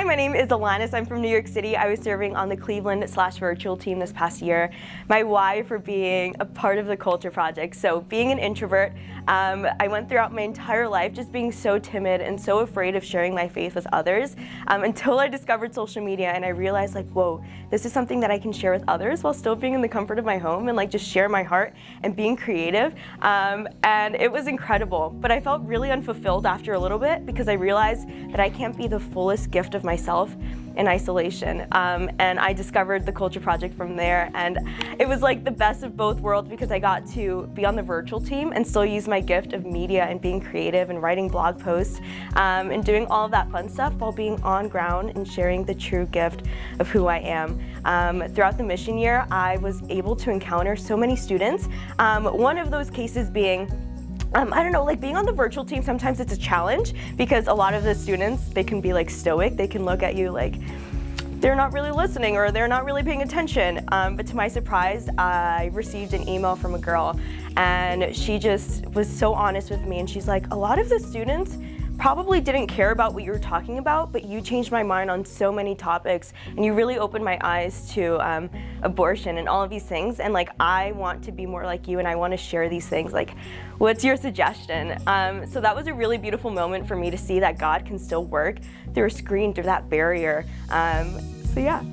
Hi, my name is Alanis. I'm from New York City. I was serving on the Cleveland slash virtual team this past year. My why for being a part of the Culture Project. So being an introvert, um, I went throughout my entire life just being so timid and so afraid of sharing my faith with others um, until I discovered social media and I realized like, whoa, this is something that I can share with others while still being in the comfort of my home and like just share my heart and being creative. Um, and it was incredible, but I felt really unfulfilled after a little bit because I realized that I can't be the fullest gift of of myself in isolation. Um, and I discovered the Culture Project from there. And it was like the best of both worlds because I got to be on the virtual team and still use my gift of media and being creative and writing blog posts um, and doing all of that fun stuff while being on ground and sharing the true gift of who I am. Um, throughout the mission year, I was able to encounter so many students. Um, one of those cases being um, I don't know, like being on the virtual team, sometimes it's a challenge because a lot of the students, they can be like stoic. They can look at you like, they're not really listening or they're not really paying attention. Um, but to my surprise, I received an email from a girl and she just was so honest with me and she's like, a lot of the students, probably didn't care about what you were talking about, but you changed my mind on so many topics and you really opened my eyes to um, abortion and all of these things. And like, I want to be more like you and I want to share these things. Like, what's your suggestion? Um, so that was a really beautiful moment for me to see that God can still work through a screen, through that barrier. Um, so yeah.